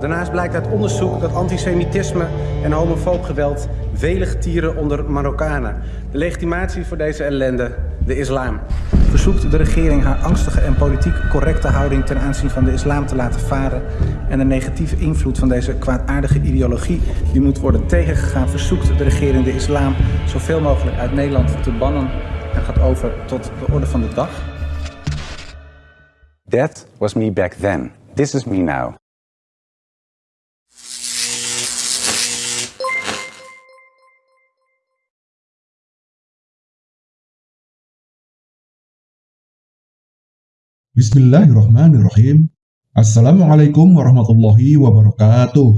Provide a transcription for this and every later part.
Daarnaast blijkt uit onderzoek dat antisemitisme en homofoob geweld velig tieren onder Marokkanen. De legitimatie voor deze ellende, de islam. Verzoekt de regering haar angstige en politiek correcte houding ten aanzien van de islam te laten varen en de negatieve invloed van deze kwaadaardige ideologie die moet worden tegengegaan, verzoekt de regering de islam zoveel mogelijk uit Nederland te bannen en gaat over tot de orde van de dag. That was me back then. This is me now. Bismillahirrahmanirrahim. Assalamualaikum warahmatullahi wabarakatuh.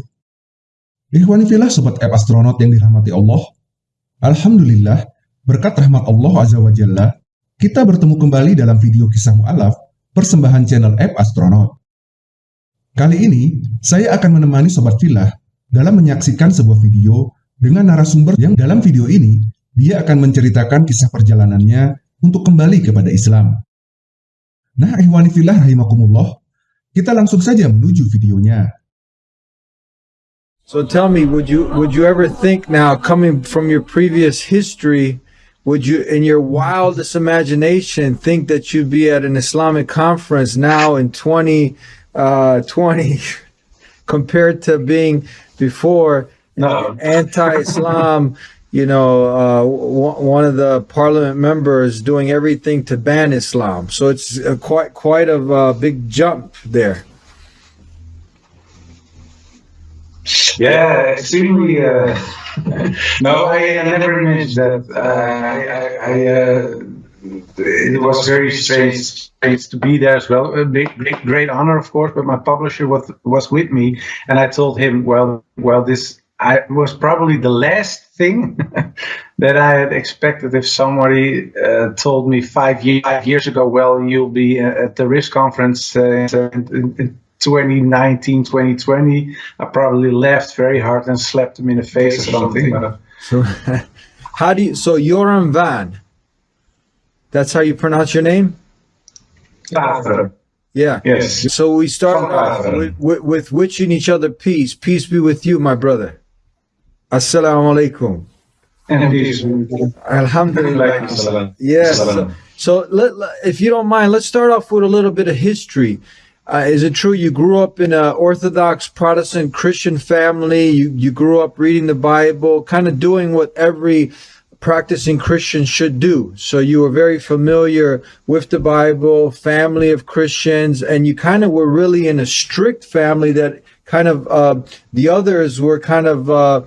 Ikhwanifillah Sobat App Astronaut yang dirahmati Allah. Alhamdulillah, berkat rahmat Allah Azza wa Jalla, kita bertemu kembali dalam video kisah mu'alaf persembahan channel App Astronaut. Kali ini, saya akan menemani Sobat Filah dalam menyaksikan sebuah video dengan narasumber yang dalam video ini, dia akan menceritakan kisah perjalanannya untuk kembali kepada Islam. Nah, ihwani filah rahimakumullah, kita langsung saja menuju videonya. So tell me, would you would you ever think now, coming from your previous history, would you, in your wildest imagination, think that you'd be at an Islamic conference now in 2020 uh, compared to being before no. anti-Islam? You know, uh, one of the parliament members doing everything to ban Islam. So it's uh, quite quite a big jump there. Yeah, extremely. Uh, no, I, I, never imagined that. Uh, I, I uh, it was very strange, strange to be there as well. A big, big, great honor, of course. But my publisher was was with me, and I told him, well, well, this I was probably the last thing that I had expected if somebody uh, told me five, year, five, years ago, well, you'll be uh, at the RIS conference uh, in, in 2019, 2020. I probably laughed very hard and slapped him in the face or something. So, how do you, so Joram Van, that's how you pronounce your name? Yeah. Yes. So we start off with, with, with wishing each other peace. Peace be with you, my brother. Assalamu alaikum. Alhamdulillah. Yes. So, so let, if you don't mind, let's start off with a little bit of history. Uh, is it true you grew up in an Orthodox Protestant Christian family? You, you grew up reading the Bible, kind of doing what every practicing Christian should do. So you were very familiar with the Bible, family of Christians, and you kind of were really in a strict family that kind of, uh, the others were kind of, uh,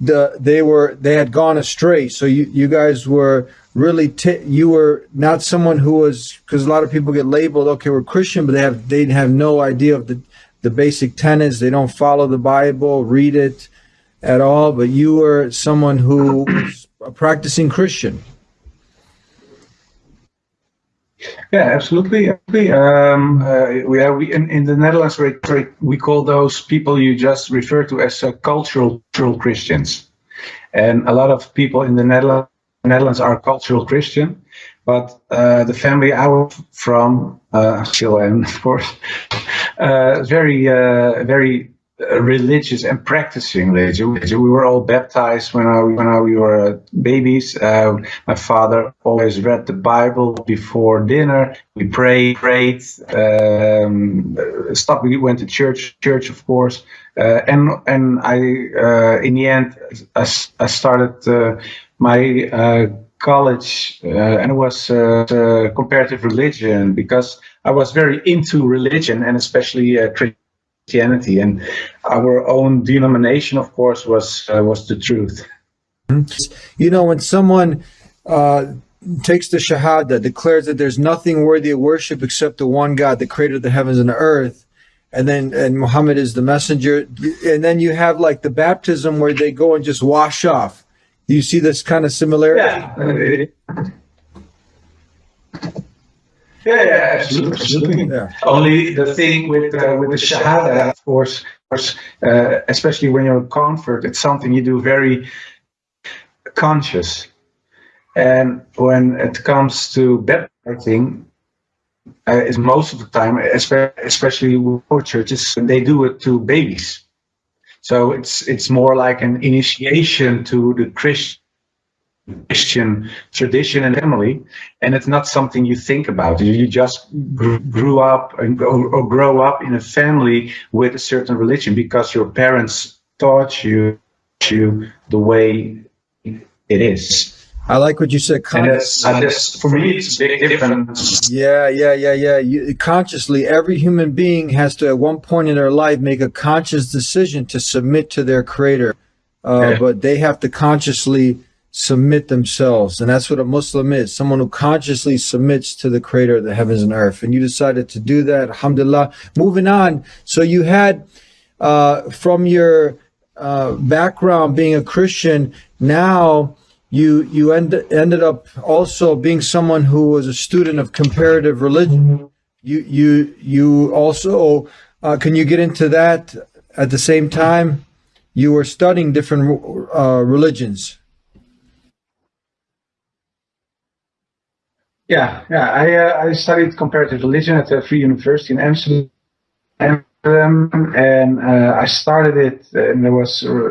the they were they had gone astray. So you you guys were really you were not someone who was because a lot of people get labeled okay we're Christian, but they have they have no idea of the the basic tenets. They don't follow the Bible, read it at all. But you were someone who was a practicing Christian. Yeah, absolutely. Um, uh, we, are, we in, in the Netherlands we, we call those people you just refer to as uh, cultural, cultural Christians, and a lot of people in the Netherlands, Netherlands are cultural Christian, but uh, the family I was from, uh, still am, of course, uh, very, uh, very religious and practicing religion. We were all baptized when I, when I, we were babies. Uh, my father always read the Bible before dinner. We prayed, prayed. Um, stopped. We went to church, church of course. Uh, and and I, uh, in the end, I, I started uh, my uh, college, uh, and it was comparative religion because I was very into religion and especially Christianity Christianity, and our own denomination, of course, was uh, was the truth. You know, when someone uh, takes the Shahada, declares that there's nothing worthy of worship except the one God that created the heavens and the earth, and then and Muhammad is the messenger, and then you have like the baptism where they go and just wash off. Do you see this kind of similarity? Yeah. Yeah, yeah, absolutely. absolutely. Yeah. Only the thing with uh, with the shahada, of course, uh, especially when you're a convert, it's something you do very conscious. And when it comes to baptizing, uh, is most of the time, especially with churches, they do it to babies. So it's it's more like an initiation to the Christian Christian tradition and family, and it's not something you think about. You just grew up and or grow up in a family with a certain religion because your parents taught you you the way it is. I like what you said. Consciously. for me, it's a big difference. Yeah, yeah, yeah, yeah. You, consciously, every human being has to, at one point in their life, make a conscious decision to submit to their creator. Uh, yeah. But they have to consciously submit themselves. And that's what a Muslim is someone who consciously submits to the creator of the heavens and earth. And you decided to do that. Alhamdulillah. Moving on. So you had, uh, from your uh, background being a Christian, now you you end, ended up also being someone who was a student of comparative religion. You you you also uh, can you get into that at the same time? You were studying different uh, religions. Yeah, yeah. I uh, I studied comparative religion at the Free University in Amsterdam, and uh, I started it, and it was uh,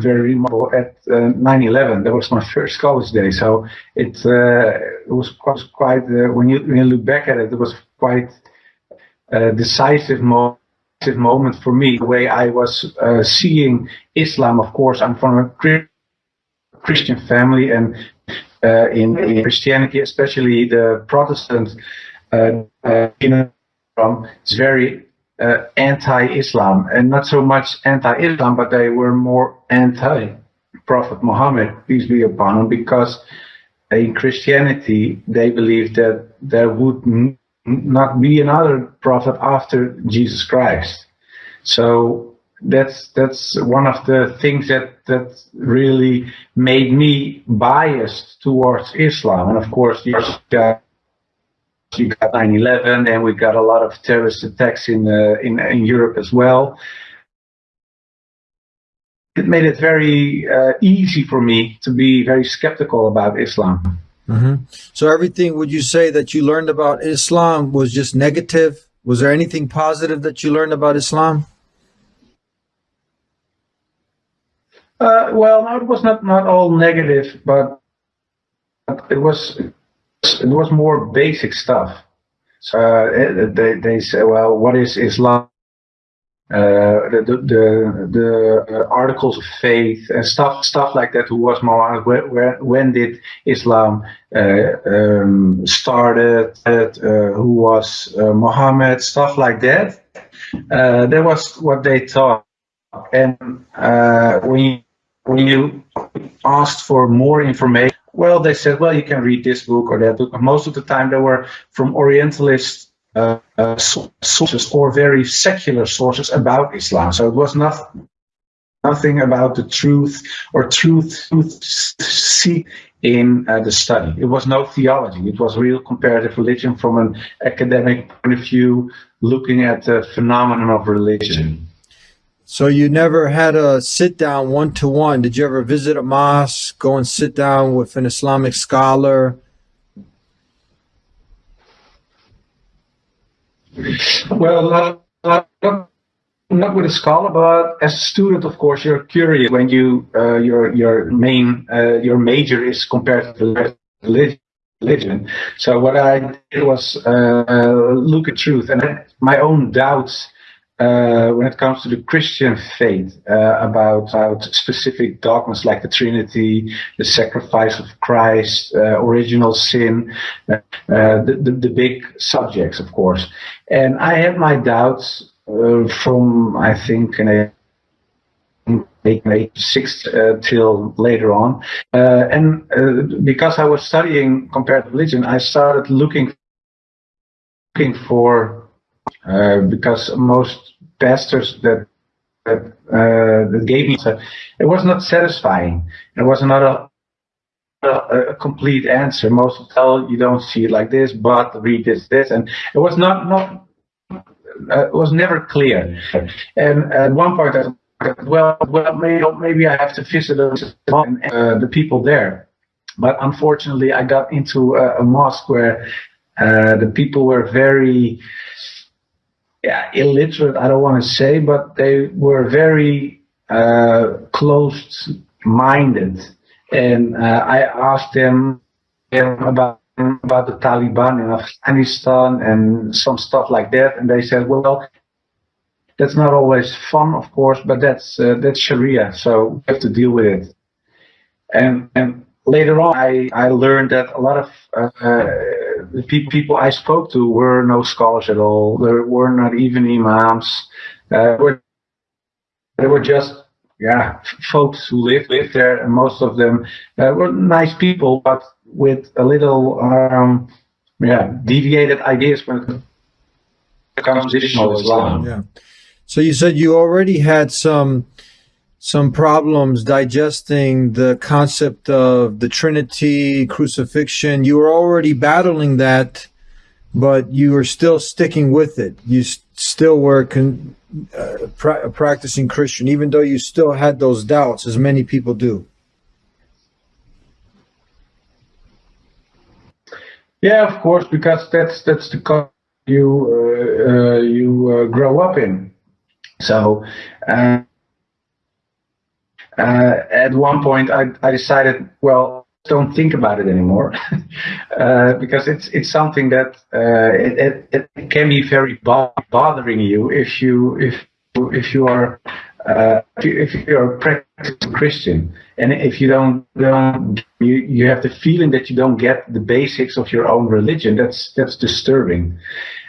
very remarkable at 9/11. That was my first college day, so it it was quite, quite when you when you look back at it, it was quite a decisive moment moment for me. The way I was uh, seeing Islam, of course, I'm from a Christian family, and uh, in, in, Christianity, especially the Protestant, uh, uh, you know, it's very uh, anti-Islam, and not so much anti-Islam, but they were more anti-Prophet Muhammad, peace be upon him, because in Christianity they believed that there would not be another prophet after Jesus Christ. So that's that's one of the things that that really made me biased towards Islam. And of course, you got you got 9/11, and we got a lot of terrorist attacks in uh, in in Europe as well. It made it very uh, easy for me to be very skeptical about Islam. Mm-hmm. So everything, would you say that you learned about Islam was just negative? Was there anything positive that you learned about Islam? Uh, well, no, it was not not all negative, but it was it was more basic stuff. So uh, they they say, well, what is Islam? Uh, the the the, uh, articles of faith and stuff stuff like that. Who was Muhammad? Where, where, when did Islam uh, um, started? Uh, who was Muhammad? Stuff like that. that was what they taught. And when you when you asked for more information, well, they said, well, you can read this book or that book. Most of the time, they were from Orientalist uh, uh, sources or very secular sources about Islam. So it was not nothing about the truth or truth, truth see in uh, the study. It was no theology. It was real comparative religion from an academic point of view, looking at the phenomenon of religion. So you never had a sit down one to one. Did you ever visit a mosque, go and sit down with an Islamic scholar? Well, not, not, not with a scholar, but as a student, of course, you're curious when you uh, your your main uh, your major is compared to the religion. So what I did was uh, look at truth and my own doubts uh, when it comes to the Christian faith uh, about, about specific dogmas like the Trinity, the sacrifice of Christ, uh, original sin, uh, uh, the, the, the, big subjects, of course. And I have my doubts from, I think, in six uh, till later on. Uh, and uh, because I was studying comparative religion, I started looking, looking for uh, because most pastors that that, uh, that gave me it was not satisfying. It was not a, a, a complete answer. Most tell you don't see it like this, but read this, this, and it was not not uh, it was never clear. And at one point, I thought, well, well, maybe maybe I have to visit uh, the people there. But unfortunately, I got into a, a mosque where Uh, the people were very yeah, illiterate, I don't want to say, but they were very uh, closed minded. And uh, I asked them about about the Taliban in Afghanistan and some stuff like that, and they said, "Well, that's not always fun, of course, but that's uh, that's Sharia, so we have to deal with it." And and later on, I I learned that a lot of uh, uh the pe people I spoke to were no scholars at all. There were not even imams. Uh, were, they were just yeah folks who lived lived there, and most of them uh, were nice people, but with a little um, yeah deviated ideas when it comes to Islam. Yeah. So you said you already had some some problems digesting the concept of the Trinity, crucifixion. You were already battling that, but you were still sticking with it. You still were uh, pra- practicing Christian, even though you still had those doubts, as many people do. Yeah, of course, because that's that's the culture you uh, uh, you uh, grow up in. So. Uh, uh, at one point, I, I decided, well, don't think about it anymore, uh, because it's it's something that uh, it, it, it, can be very bo bothering you if you if if you are uh, if you are a practicing Christian and if you don't don't you, you have the feeling that you don't get the basics of your own religion. That's that's disturbing.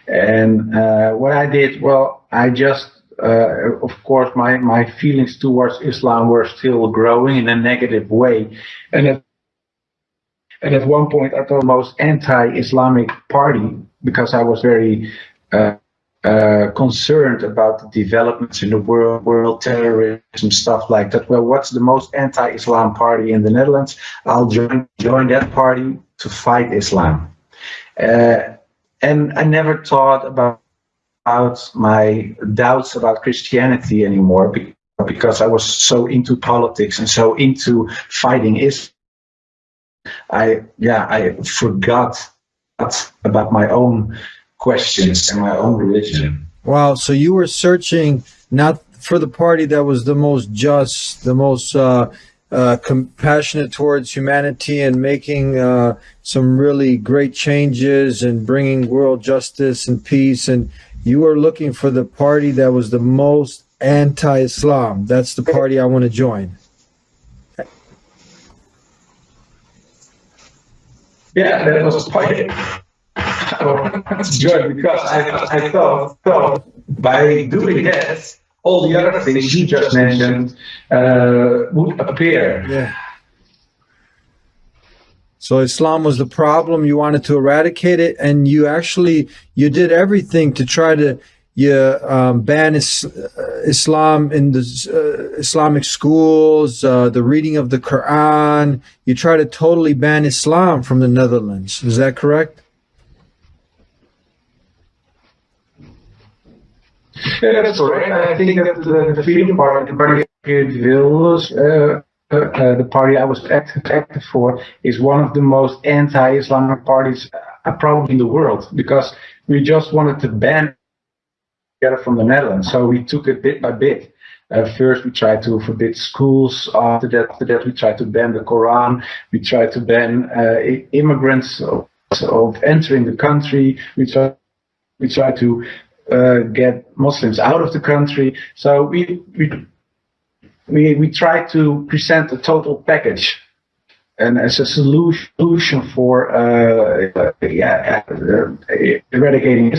And uh, what I did, well, I just uh, of course, my, my feelings towards Islam were still growing in a negative way. And at, and at one point, I the most anti-Islamic party because I was very uh, uh, concerned about the developments in the world, world terrorism, stuff like that. Well, what's the most anti-Islam party in the Netherlands? I'll join join that party to fight Islam. Uh, and I never thought about about my doubts about Christianity anymore because I was so into politics and so into fighting Islam. I yeah I forgot about my own questions and my own religion. Wow! So you were searching not for the party that was the most just, the most uh, uh, compassionate towards humanity, and making uh, some really great changes and bringing world justice and peace and you are looking for the party that was the most anti-Islam. That's the party I want to join. Yeah, that was party. I wanted because I, I thought, thought by doing that, all the other things you just mentioned uh, would appear. Yeah. So Islam was the problem. You wanted to eradicate it, and you actually you did everything to try to you um, ban is, uh, Islam in the uh, Islamic schools, uh, the reading of the Quran. You try to totally ban Islam from the Netherlands. Is that correct? Yeah, that's correct. I think that the, the Freedom Party, party will uh, uh, the party I was active, active for is one of the most anti-Islamic parties uh, probably in the world because we just wanted to ban together from the Netherlands. So we took it bit by bit. Uh, first, we tried to forbid schools. After that, after that, we tried to ban the Quran. We tried to ban uh, immigrants of, of, entering the country. We tried, we tried to uh, get Muslims out of the country. So we, we we, we try to present a total package and as a solution for uh, yeah, uh, eradicating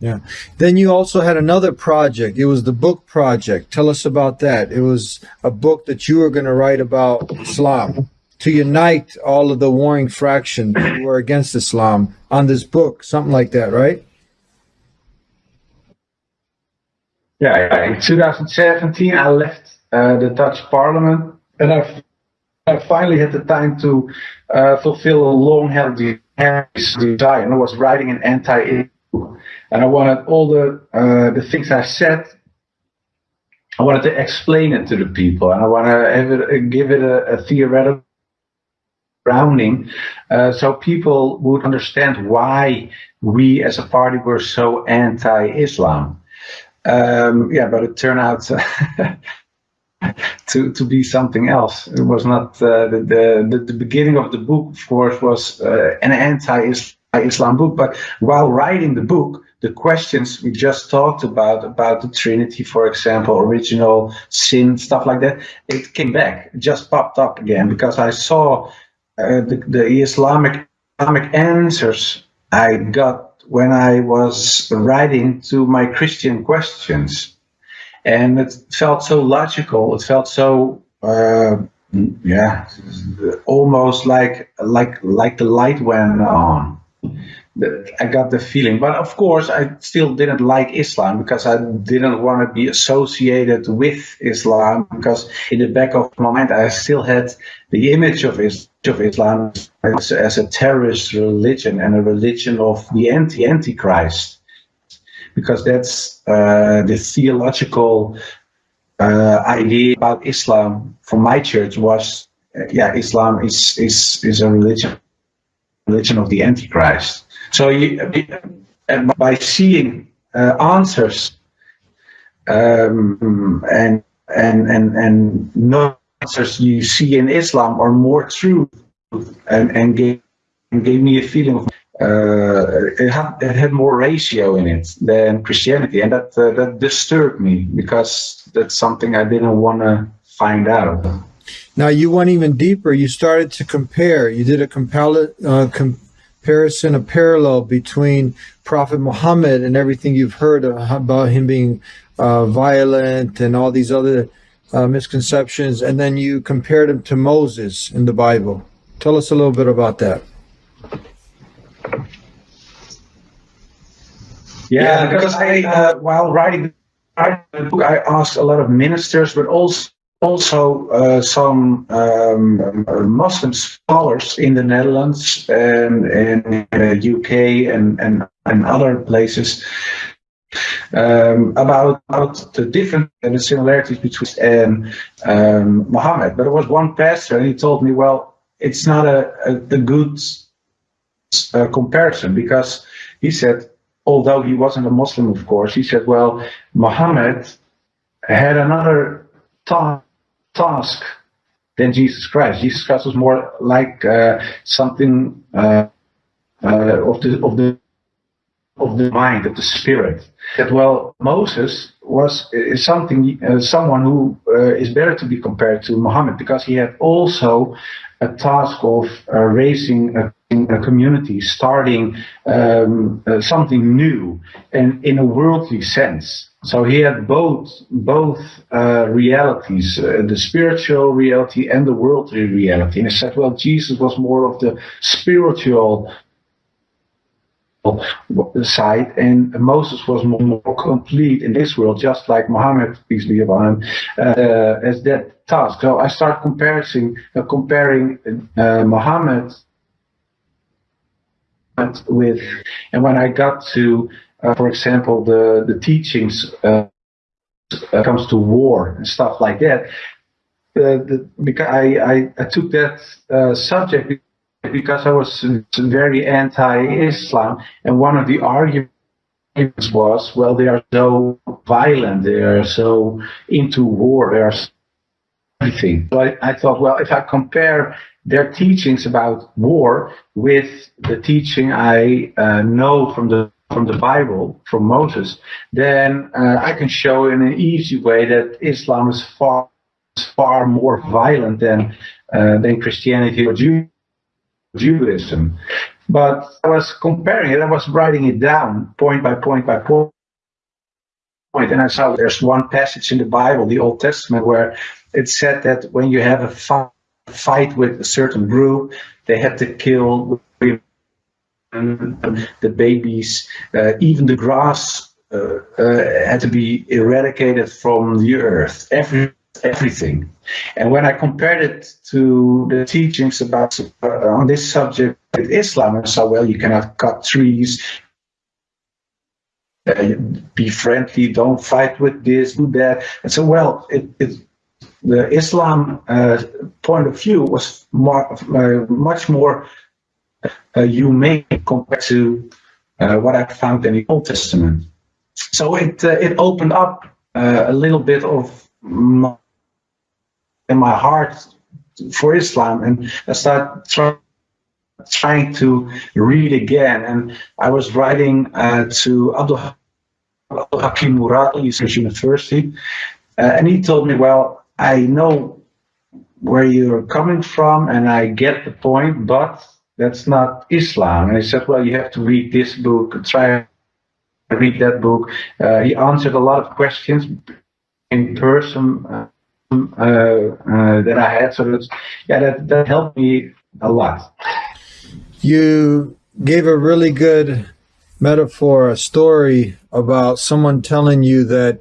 Yeah. Then you also had another project. It was the book project. Tell us about that. It was a book that you were going to write about Islam to unite all of the warring fractions who were against Islam on this book, something like that, right? Yeah, in 2017 I left uh, the Dutch Parliament, and I, I finally had the time to uh, fulfill a long-held desire. And I was writing an anti and I wanted all the uh, the things I said. I wanted to explain it to the people, and I want to give it a, a theoretical grounding, uh, so people would understand why we as a party were so anti-Islam. Um, yeah, but it turned out to to be something else. It was not uh, the, the the beginning of the book, of course, was uh, an anti-Islam book. But while writing the book, the questions we just talked about about the Trinity, for example, original sin, stuff like that, it came back, it just popped up again because I saw uh, the, the Islamic Islamic answers I got when I was writing to my Christian questions. And it felt so logical. It felt so, uh, yeah, almost like like like the light went on. I got the feeling, but of course, I still didn't like Islam because I didn't want to be associated with Islam. Because in the back of my mind, I still had the image of, is, of Islam as, as a terrorist religion and a religion of the anti antichrist, because that's uh, the theological uh, idea about Islam from my church was, uh, yeah, Islam is is is a religion religion of the antichrist. So you, by seeing uh, answers um, and and and and no answers you see in Islam are more true, and and gave and gave me a feeling of uh, it had it had more ratio in it than Christianity, and that uh, that disturbed me because that's something I didn't want to find out. Now you went even deeper. You started to compare. You did a compel, uh, com comparison, a parallel between Prophet Muhammad and everything you've heard about him being uh, violent and all these other uh, misconceptions, and then you compared him to Moses in the Bible. Tell us a little bit about that. Yeah, because I, uh, while writing the book, I asked a lot of ministers, but also also uh, some um, Muslim scholars in the Netherlands and in the UK and, and, and other places um, about, about the different and the similarities between and um, Muhammad. But there was one pastor and he told me, well, it's not a, a, a good uh, comparison because he said, although he wasn't a Muslim, of course, he said, well, Muhammad had another thought task than Jesus Christ. Jesus Christ was more like uh, something uh, uh, of the of the of the mind, of the spirit. That well, Moses was something uh, someone who uh, is better to be compared to Muhammad because he had also a task of uh, raising a, a, community, starting um, something new, and in a worldly sense. So he had both both uh, realities, uh, the spiritual reality and the worldly reality. And he said, well, Jesus was more of the spiritual side, and Moses was more, more complete in this world, just like Muhammad, peace be upon him, uh, as that task. So I start comparing uh, comparing uh, Muhammad with, and when I got to for example, the the teachings uh, uh, comes to war and stuff like that. Uh, the, because I, I, I took that uh, subject because I was very anti-Islam, and one of the arguments was, well, they are so violent, they are so into war, they are everything. So I, I thought, well, if I compare their teachings about war with the teaching I uh, know from the from the Bible, from Moses, then uh, I can show in an easy way that Islam is far far more violent than uh, than Christianity or Jew Judaism. But I was comparing it, I was writing it down point by point by point. And I saw there's one passage in the Bible, the Old Testament, where it said that when you have a fight with a certain group, they had to kill the babies, uh, even the grass uh, uh, had to be eradicated from the earth. Every everything. And when I compared it to the teachings about uh, on this subject with Islam, I saw well, you cannot cut trees. Uh, be friendly, don't fight with this, do that. And so, well, it, it the Islam uh, point of view was more, much more uh, humane compared to uh, what I found in the Old Testament. So it uh, it opened up uh, a little bit of my, in my heart for Islam, and I started trying trying to read again. And I was writing to Abdul, Hakim Murad, University, and he told me, well, I know where you're coming from and I get the point, but that's not Islam. And he said, well, you have to read this book, try read that book. Uh, he answered a lot of questions in person uh, uh, that I had. So that's, yeah, that, that helped me a lot. You gave a really good metaphor, a story about someone telling you that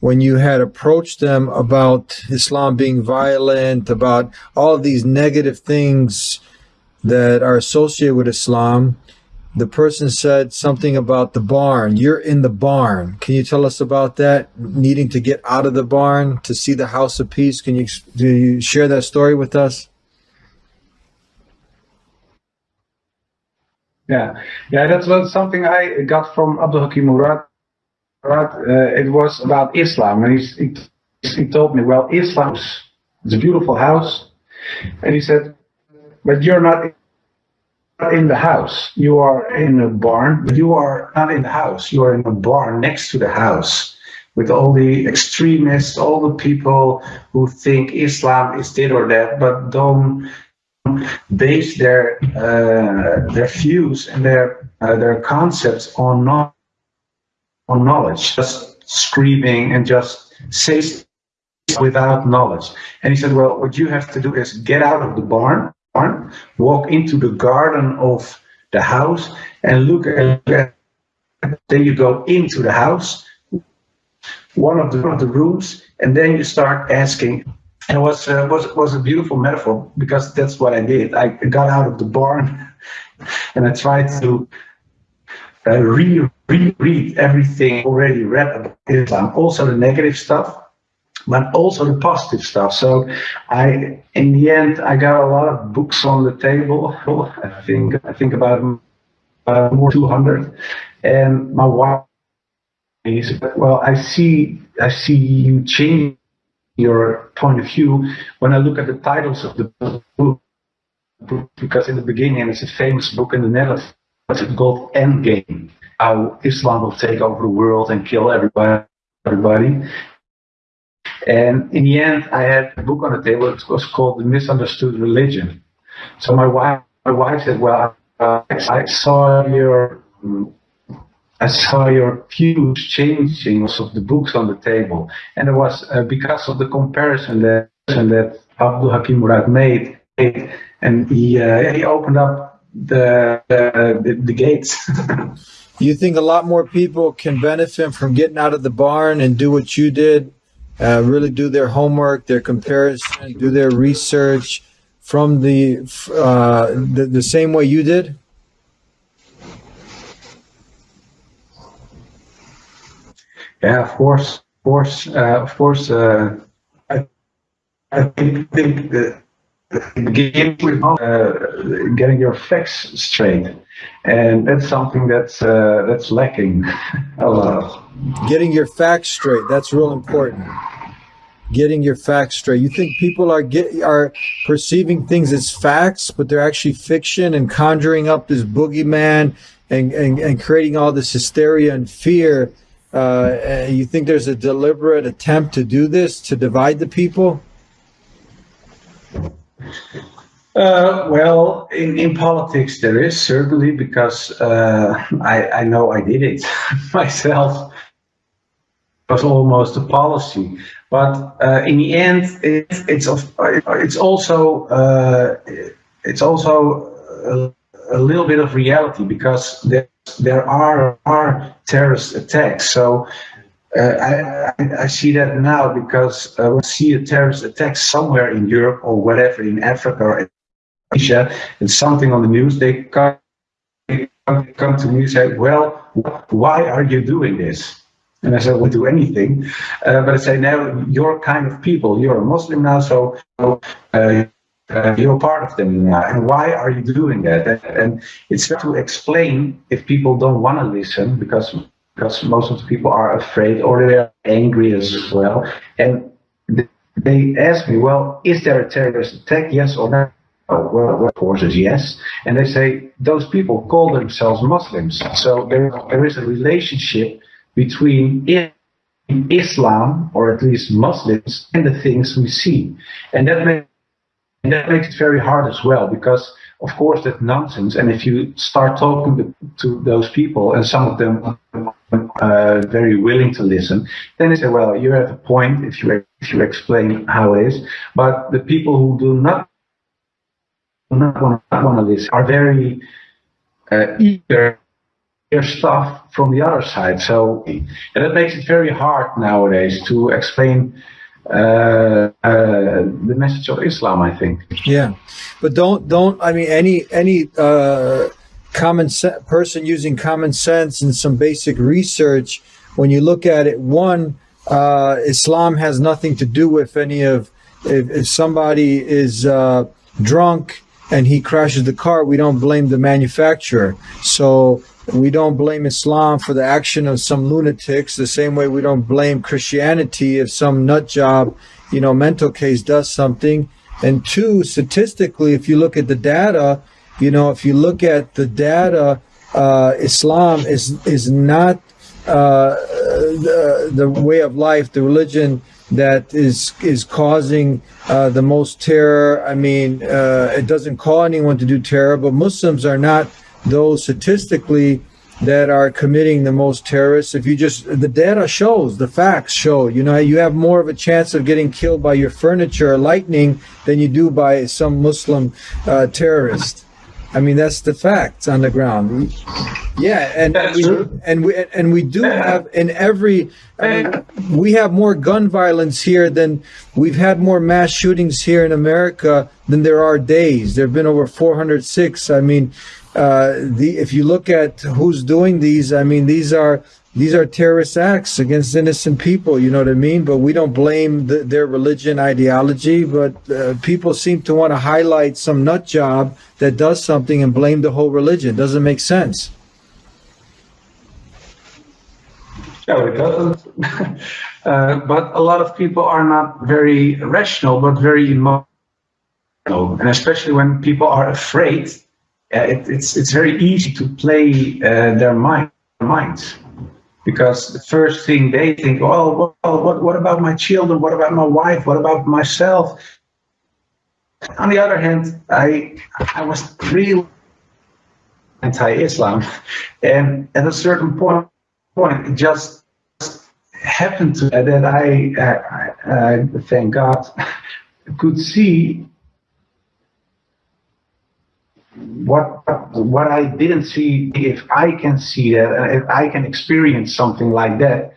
when you had approached them about Islam being violent, about all these negative things that are associated with Islam, the person said something about the barn. You're in the barn. Can you tell us about that? Needing to get out of the barn to see the house of peace. Can you, do you share that story with us? Yeah, yeah, that's something I got from Abdul Hakim Murad uh, it was about Islam, and he, he told me, well, Islam is a beautiful house, and he said, but you're not in the house. You are in a barn, you are not in the house. You are in a barn next to the house with all the extremists, all the people who think Islam is this or that, but don't base their uh, their views and their uh, their concepts on on knowledge, just screaming and just say without knowledge. And he said, well, what you have to do is get out of the barn, barn walk into the garden of the house and look at, then you go into the house, one of the, one of the rooms, and then you start asking. And it was, uh, was, was a beautiful metaphor because that's what I did. I got out of the barn and I tried to uh, re reread everything already read about Islam, also the negative stuff, but also the positive stuff. So I, in the end, I got a lot of books on the table. I think I think about more 200, and my wife is well. I see I see you change your point of view when I look at the titles of the book because in the beginning it's a famous book in the Netherlands it's called Endgame, how Islam will take over the world and kill everybody. everybody. And in the end, I had a book on the table. It was called The Misunderstood Religion. So my wife, my wife said, "Well, uh, I saw your, I saw your views changing of the books on the table, and it was uh, because of the comparison that that Abdul Hakim Murad made, and he uh, he opened up the the, the gates. you think a lot more people can benefit from getting out of the barn and do what you did, uh, really do their homework, their comparison, do their research from the, uh, the the same way you did? Yeah, of course, of course, uh, of course. Uh, I, I think, think that begin with uh, getting your facts straight, and that's something that's uh, that's lacking a lot. Getting your facts straight that's real important. Getting your facts straight. You think people are get are perceiving things as facts, but they're actually fiction and conjuring up this boogeyman and and, and creating all this hysteria and fear. Uh, you think there's a deliberate attempt to do this to divide the people? Uh, well, in, in politics, there is certainly because uh, I, I know I did it myself. It was almost a policy, but uh, in the end, it, it's it's also uh, it's also a, a, little bit of reality because there there are are terrorist attacks. So uh, I, I, see that now because uh, when I see a terrorist attack somewhere in Europe or whatever, in Africa or Asia, and something on the news, they come, they come to me and say, well, why are you doing this? And I said, we'll do anything. Uh, but I say, now you're kind of people. You're a Muslim now, so uh, uh, you're part of them now. And why are you doing that? And, and it's to explain if people don't want to listen because because most of the people are afraid or they're angry as well. And they ask me, well, is there a terrorist attack? Yes or no? well, of course, is yes. And they say those people call themselves Muslims. So there, there is a relationship between Islam, or at least Muslims, and the things we see. And that, may, and that makes it very hard as well, because of course that's nonsense. And if you start talking to, to those people, and some of them uh, very willing to listen, then they say, well, you have a point if you, if you explain how it is. But the people who do not not want to listen are very uh, eager hear stuff from the other side. So, and it makes it very hard nowadays to explain uh, uh, the message of Islam. I think. Yeah, but don't don't. I mean, any any uh, common person using common sense and some basic research. When you look at it, one, uh, Islam has nothing to do with any of. If, if somebody is uh, drunk and he crashes the car, we don't blame the manufacturer. So we don't blame Islam for the action of some lunatics the same way we don't blame Christianity if some nut job, you know, mental case does something. And two, statistically, if you look at the data, you know, if you look at the data, uh, Islam is is not uh, the, the way of life, the religion that is is causing uh, the most terror. I mean, uh, it doesn't call anyone to do terror, but Muslims are not those statistically that are committing the most terrorists. If you just the data shows, the facts show, you know, you have more of a chance of getting killed by your furniture or lightning than you do by some Muslim uh, terrorist. I mean, that's the facts on the ground. Yeah, and, and we and we and we do have in every. I mean, we have more gun violence here than we've had more mass shootings here in America than there are days. There have been over 406. I mean, uh, the if you look at who's doing these, I mean, these are these are terrorist acts against innocent people. You know what I mean? But we don't blame the, their religion ideology. But uh, people seem to want to highlight some nut job that does something and blame the whole religion. Doesn't make sense. No, it doesn't. uh, but a lot of people are not very rational, but very emotional, and especially when people are afraid, Uh, it, it's it's very easy to play uh, their mind minds because the first thing they think, oh, well, what, what about my children? What about my wife? What about myself? On the other hand, I I was really anti-Islam, and at a certain point, point it just happened to that I, uh, I, I thank God, could see what what I didn't see, if I can see that, and if I can experience something like that,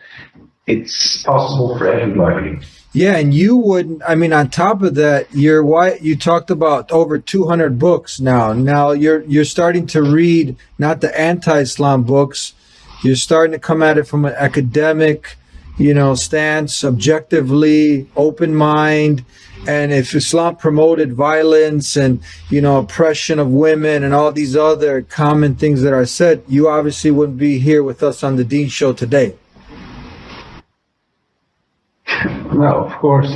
it's possible for everybody. Yeah, and you wouldn't. I mean, on top of that, you're why you talked about over 200 books now. Now you're you're starting to read not the anti-Islam books. You're starting to come at it from an academic, you know, stance, objectively, open mind and if Islam promoted violence and you know oppression of women and all these other common things that are said, you obviously wouldn't be here with us on the Deen Show today. No, of course.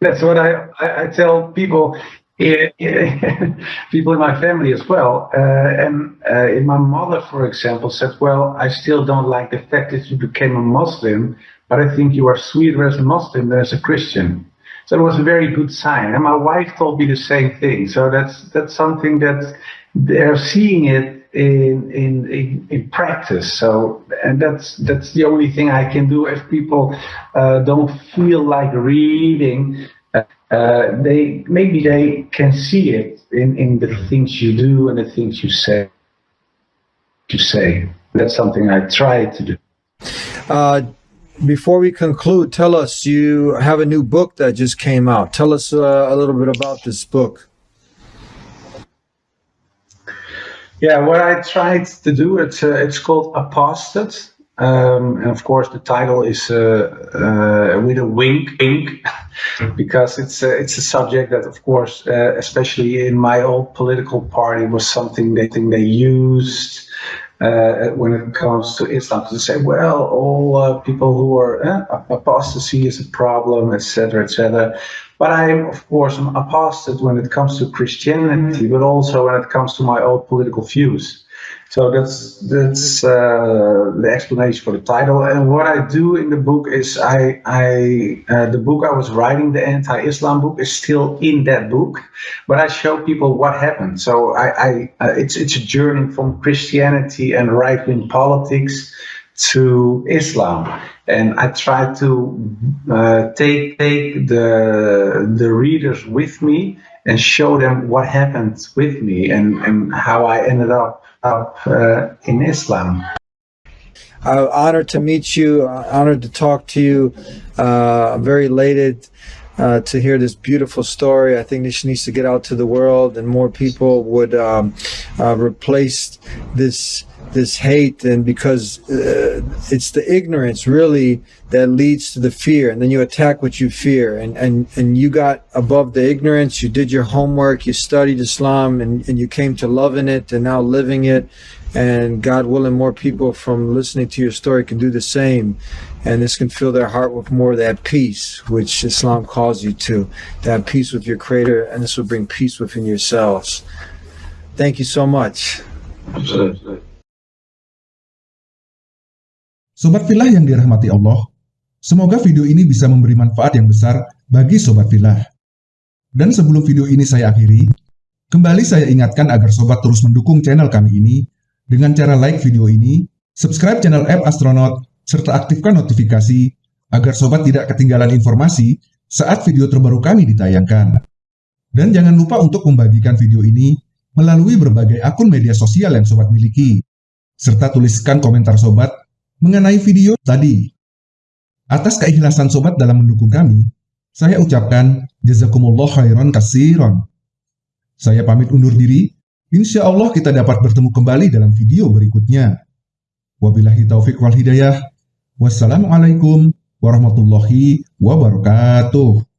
That's what I, I, I tell people, people in my family as well. Uh, and uh, my mother, for example, said, well, I still don't like the fact that you became a Muslim, but I think you are sweeter as a Muslim than as a Christian. So it was a very good sign. And my wife told me the same thing. So that's that's something that they're seeing it in in in, in practice. So and that's that's the only thing I can do if people uh, don't feel like reading. Uh, they maybe they can see it in in the things you do and the things you say. You say that's something I try to do. Uh, before we conclude, tell us you have a new book that just came out. Tell us uh, a little bit about this book. Yeah, what I tried to do it's uh, it's called Apostate, Um, and of course, the title is uh, uh, with a wink, wink, because it's a, it's a subject that, of course, uh, especially in my old political party, was something they think they used uh, when it comes to Islam to say, well, all uh, people who are uh, apostasy is a problem, etc., etc. But I am, of course, an apostate when it comes to Christianity, but also when it comes to my old political views. So that's that's uh, the explanation for the title. And what I do in the book is I I uh, the book I was writing, the anti-Islam book, is still in that book, but I show people what happened. So I, I uh, it's it's a journey from Christianity and right-wing politics to Islam, and I try to uh, take take the the readers with me and show them what happened with me and and how I ended up up uh, in Islam. I'm honored to meet you, honored to talk to you. Uh, I'm very elated uh, to hear this beautiful story. I think this needs to get out to the world and more people would um, uh, replace this this hate and because uh, it's the ignorance really that leads to the fear and then you attack what you fear and and and you got above the ignorance you did your homework you studied islam and, and you came to loving it and now living it and god willing more people from listening to your story can do the same and this can fill their heart with more of that peace which islam calls you to to have peace with your creator and this will bring peace within yourselves thank you so much. Sobat Filah yang dirahmati Allah, semoga video ini bisa memberi manfaat yang besar bagi Sobat Filah. Dan sebelum video ini saya akhiri, kembali saya ingatkan agar Sobat terus mendukung channel kami ini dengan cara like video ini, subscribe channel App Astronaut, serta aktifkan notifikasi agar Sobat tidak ketinggalan informasi saat video terbaru kami ditayangkan. Dan jangan lupa untuk membagikan video ini melalui berbagai akun media sosial yang Sobat miliki, serta tuliskan komentar Sobat mengenai video tadi. Atas keikhlasan sobat dalam mendukung kami, saya ucapkan jazakumullah khairan kasiron. Saya pamit undur diri, insya Allah kita dapat bertemu kembali dalam video berikutnya. Wabillahi taufiq wal hidayah. Wassalamualaikum warahmatullahi wabarakatuh.